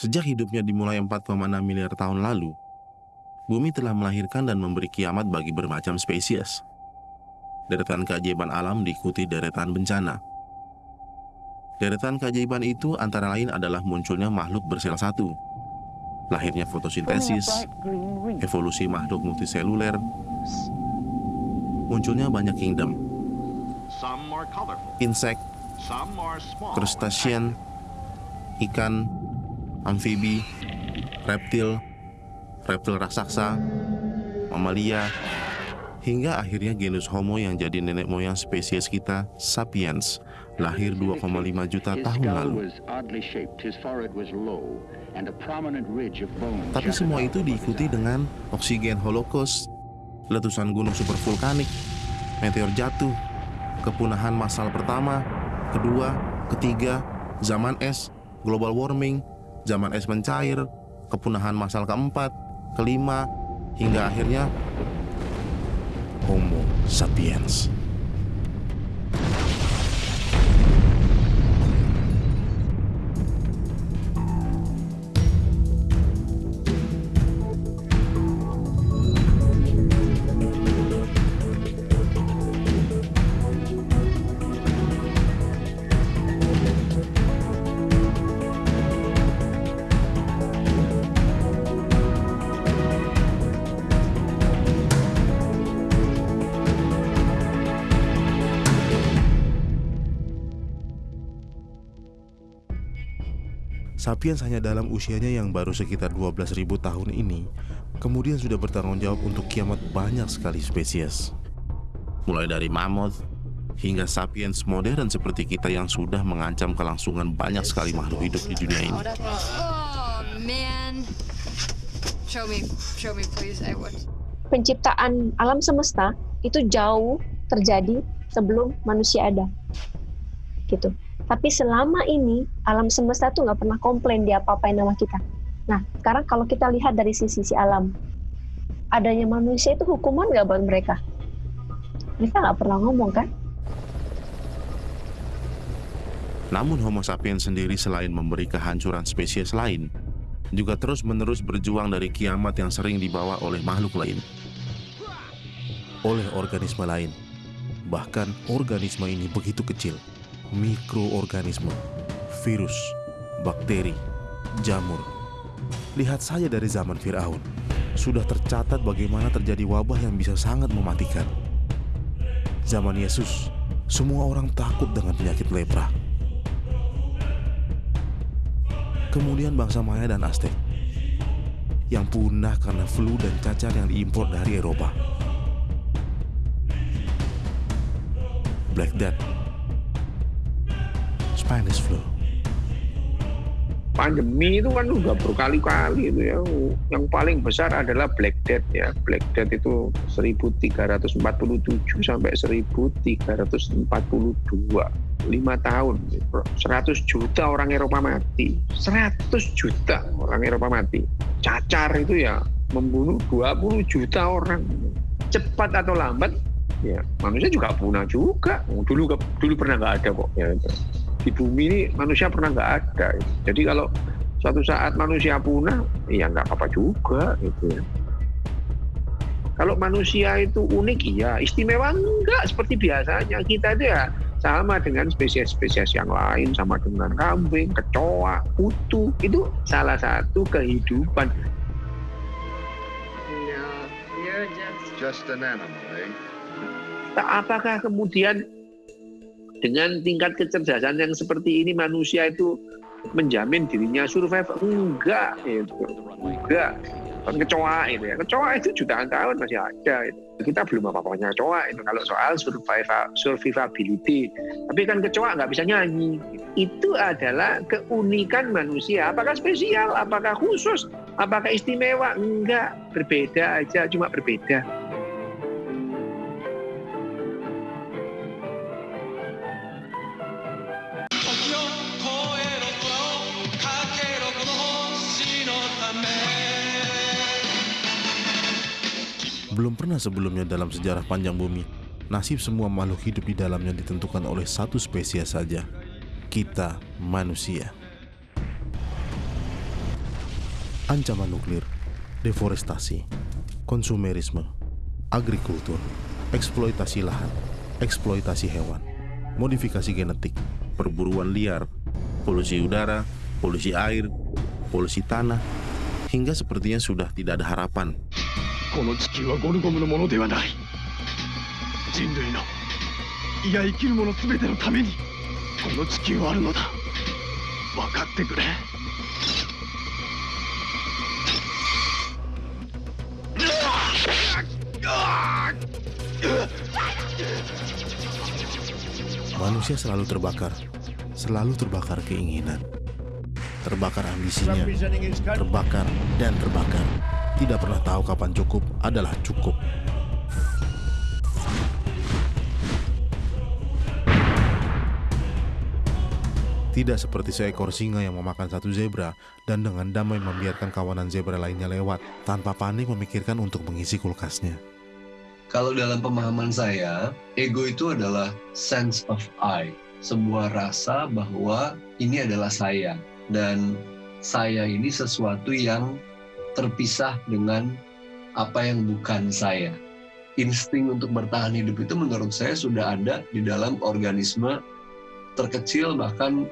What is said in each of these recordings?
Sejak hidupnya dimulai 4,6 miliar tahun lalu, bumi telah melahirkan dan memberi kiamat bagi bermacam spesies. Deretan keajaiban alam diikuti deretan bencana. Deretan keajaiban itu antara lain adalah munculnya makhluk bersel satu, lahirnya fotosintesis, evolusi makhluk multiseluler, munculnya banyak kingdom, insek, crustacean, ikan, amfibi, reptil, reptil raksasa, mamalia, hingga akhirnya genus Homo yang jadi nenek moyang spesies kita, Sapiens, lahir 2,5 juta tahun lalu. Tapi semua itu diikuti dengan oksigen holocaust, letusan gunung supervulkanik, meteor jatuh, kepunahan massal pertama, kedua, ketiga, zaman es, global warming, zaman es mencair, kepunahan massal keempat, kelima, hingga akhirnya Homo sapiens. Sapiens hanya dalam usianya yang baru sekitar 12.000 tahun ini, kemudian sudah bertanggung jawab untuk kiamat banyak sekali spesies. Mulai dari mammoth, hingga sapiens modern seperti kita yang sudah mengancam kelangsungan banyak sekali makhluk hidup di dunia ini. Penciptaan alam semesta itu jauh terjadi sebelum manusia ada. Gitu. Tapi selama ini alam semesta tuh nggak pernah komplain dia apa-apain nama kita. Nah, sekarang kalau kita lihat dari sisi si alam, adanya manusia itu hukuman nggak buat mereka? Mereka nggak pernah ngomong kan? Namun Homo sapiens sendiri selain memberi kehancuran spesies lain, juga terus-menerus berjuang dari kiamat yang sering dibawa oleh makhluk lain. Oleh organisme lain. Bahkan organisme ini begitu kecil, mikroorganisme, virus, bakteri, jamur. Lihat saja dari zaman Firaun, sudah tercatat bagaimana terjadi wabah yang bisa sangat mematikan. Zaman Yesus, semua orang takut dengan penyakit lepra. Kemudian bangsa Maya dan Aztec yang punah karena flu dan cacar yang diimpor dari Eropa. Black Death Spanish flu. Pandemi itu kan udah berkali-kali itu ya. Yang paling besar adalah Black Death ya. Black Death itu 1347 sampai 1342. 5 tahun. 100 juta orang Eropa mati. 100 juta orang Eropa mati. Cacar itu ya membunuh 20 juta orang. Cepat atau lambat ya manusia juga punah juga. Dulu dulu pernah nggak ada kok ya di bumi ini manusia pernah nggak ada. Jadi kalau suatu saat manusia punah, ya nggak apa-apa juga gitu ya. Kalau manusia itu unik, ya istimewa enggak seperti biasanya kita itu ya sama dengan spesies-spesies yang lain, sama dengan kambing, kecoa, kutu, itu salah satu kehidupan. just an animal, eh? Apakah kemudian dengan tingkat kecerdasan yang seperti ini manusia itu menjamin dirinya survive? Enggak itu enggak. Kan kecoa itu ya. Kecoa itu jutaan tahun masih ada itu. kita belum apa-apanya kecoa itu kalau soal survivability. Tapi kan kecoa nggak bisa nyanyi. Itu adalah keunikan manusia. Apakah spesial? Apakah khusus? Apakah istimewa? Enggak. Berbeda aja cuma berbeda Belum pernah sebelumnya dalam sejarah panjang bumi, nasib semua makhluk hidup di dalamnya ditentukan oleh satu spesies saja, kita manusia. ancaman nuklir, deforestasi, konsumerisme, agrikultur, eksploitasi lahan, eksploitasi hewan, modifikasi genetik, perburuan liar, polusi udara, polusi air, polusi tanah, hingga sepertinya sudah tidak ada harapan. この地球はゴルゴムのものではない人類のいや生きる者全てのためにこの地球はあるのだ分かってくれ Manusia selalu terbakar, selalu terbakar keinginan, terbakar ambisinya, terbakar dan terbakar. Tidak pernah tahu kapan cukup adalah cukup. Tidak seperti seekor singa yang memakan satu zebra dan dengan damai membiarkan kawanan zebra lainnya lewat tanpa panik memikirkan untuk mengisi kulkasnya. Kalau dalam pemahaman saya, ego itu adalah sense of I, sebuah rasa bahwa ini adalah saya dan saya ini sesuatu yang terpisah dengan apa yang bukan saya. Insting untuk bertahan hidup itu menurut saya sudah ada di dalam organisme terkecil bahkan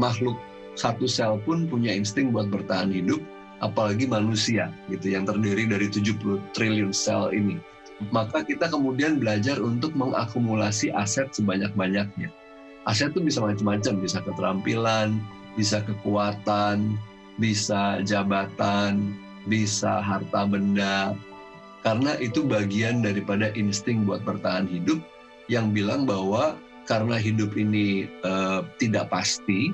makhluk satu sel pun punya insting buat bertahan hidup apalagi manusia gitu yang terdiri dari 70 triliun sel ini maka kita kemudian belajar untuk mengakumulasi aset sebanyak-banyaknya aset itu bisa macam-macam bisa keterampilan bisa kekuatan bisa jabatan bisa harta benda karena itu bagian daripada insting buat bertahan hidup yang bilang bahwa karena hidup ini uh, tidak pasti,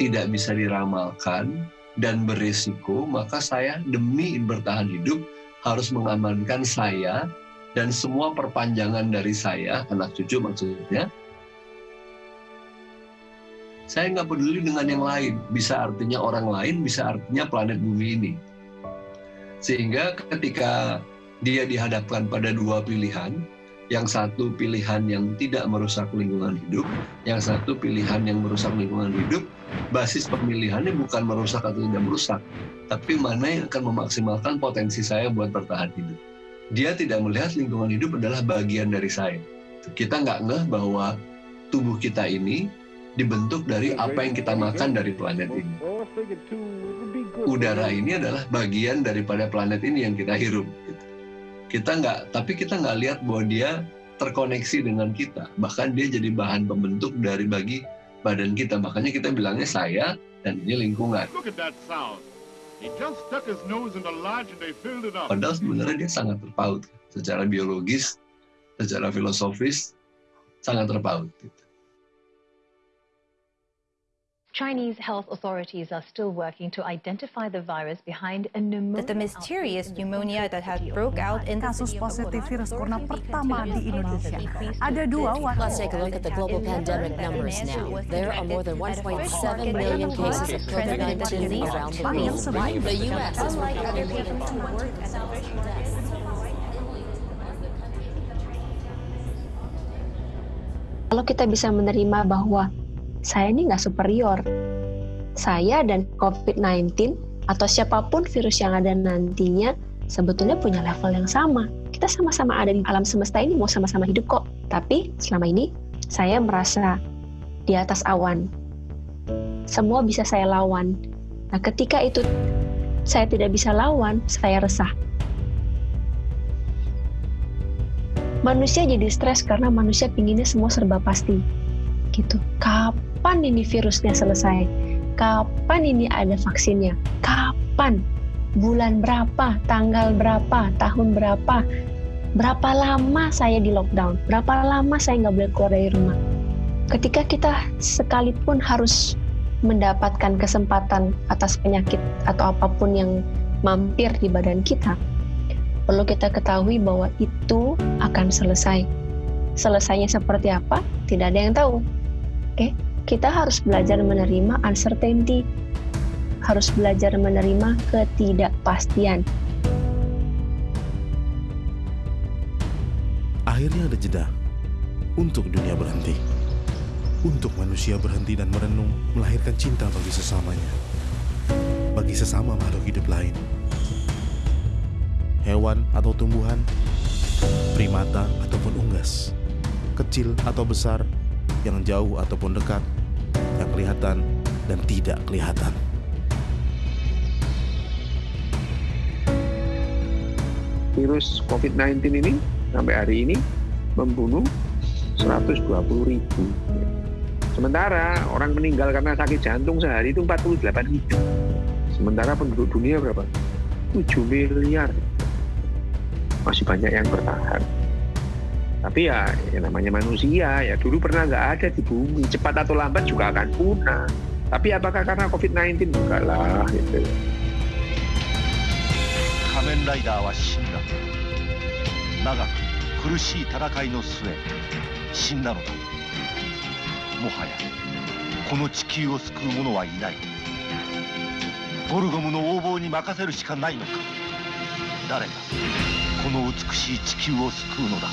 tidak bisa diramalkan, dan berisiko, maka saya demi bertahan hidup harus mengamankan saya dan semua perpanjangan dari saya, anak cucu maksudnya. Saya nggak peduli dengan yang lain, bisa artinya orang lain, bisa artinya planet bumi ini. Sehingga ketika dia dihadapkan pada dua pilihan, yang satu pilihan yang tidak merusak lingkungan hidup, yang satu pilihan yang merusak lingkungan hidup, basis pemilihannya bukan merusak atau tidak merusak, tapi mana yang akan memaksimalkan potensi saya buat bertahan hidup. Dia tidak melihat lingkungan hidup adalah bagian dari saya. Kita nggak ngeh bahwa tubuh kita ini dibentuk dari apa yang kita makan dari planet ini. Udara ini adalah bagian daripada planet ini yang kita hirup. Gitu kita nggak tapi kita nggak lihat bahwa dia terkoneksi dengan kita bahkan dia jadi bahan pembentuk dari bagi badan kita makanya kita bilangnya saya dan ini lingkungan padahal sebenarnya dia sangat terpaut secara biologis secara filosofis sangat terpaut gitu. Chinese health authorities are still working to identify the virus behind a pneumonia. That the mysterious pneumonia that had broke out in kasus positif virus corona pertama di Indonesia. Ada dua Let's take a look at the global pandemic numbers now. There are more than 1.7 million cases of COVID-19 around the world. The U.S. is Kalau kita bisa menerima bahwa saya ini nggak superior. Saya dan COVID-19 atau siapa pun virus yang ada nantinya sebetulnya punya level yang sama. Kita sama-sama ada di alam semesta ini mau sama-sama hidup kok. Tapi selama ini saya merasa di atas awan. Semua bisa saya lawan. Nah, ketika itu saya tidak bisa lawan, saya resah. Manusia jadi stres karena manusia pinginnya semua serba pasti. Gitu. Kapan ini virusnya selesai? Kapan ini ada vaksinnya? Kapan? Bulan berapa? Tanggal berapa? Tahun berapa? Berapa lama saya di lockdown? Berapa lama saya nggak boleh keluar dari rumah? Ketika kita sekalipun harus mendapatkan kesempatan atas penyakit atau apa pun yang mampir di badan kita, perlu kita ketahui bahwa itu akan selesai. Selesainya seperti apa? Tidak ada yang tahu. Oke, kita harus belajar menerima uncertainty, harus belajar menerima ketidakpastian. Akhirnya ada jeda untuk dunia berhenti. Untuk manusia berhenti dan merenung, melahirkan cinta bagi sesamanya. Bagi sesama makhluk hidup lain. Hewan atau tumbuhan, primata ataupun unggas, kecil atau besar, yang jauh ataupun dekat, yang kelihatan dan tidak kelihatan. Virus COVID-19 ini sampai hari ini membunuh 120 ribu. Sementara orang meninggal karena sakit jantung sehari itu 48 ribu. Sementara penduduk dunia berapa? 7 miliar. Masih banyak yang bertahan. Tapi ya, ya namanya manusia, ya dulu pernah nggak ada di bumi. Cepat atau lambat juga akan punah. Tapi apakah karena COVID-19? Enggak lah. Gitu. 仮面ライダーは死んだ長く苦しい戦いの末死んだのだもはやこの地球を救う者はいないゴルゴムの横暴に任せるしかないのか誰がこの美しい地球を救うのだ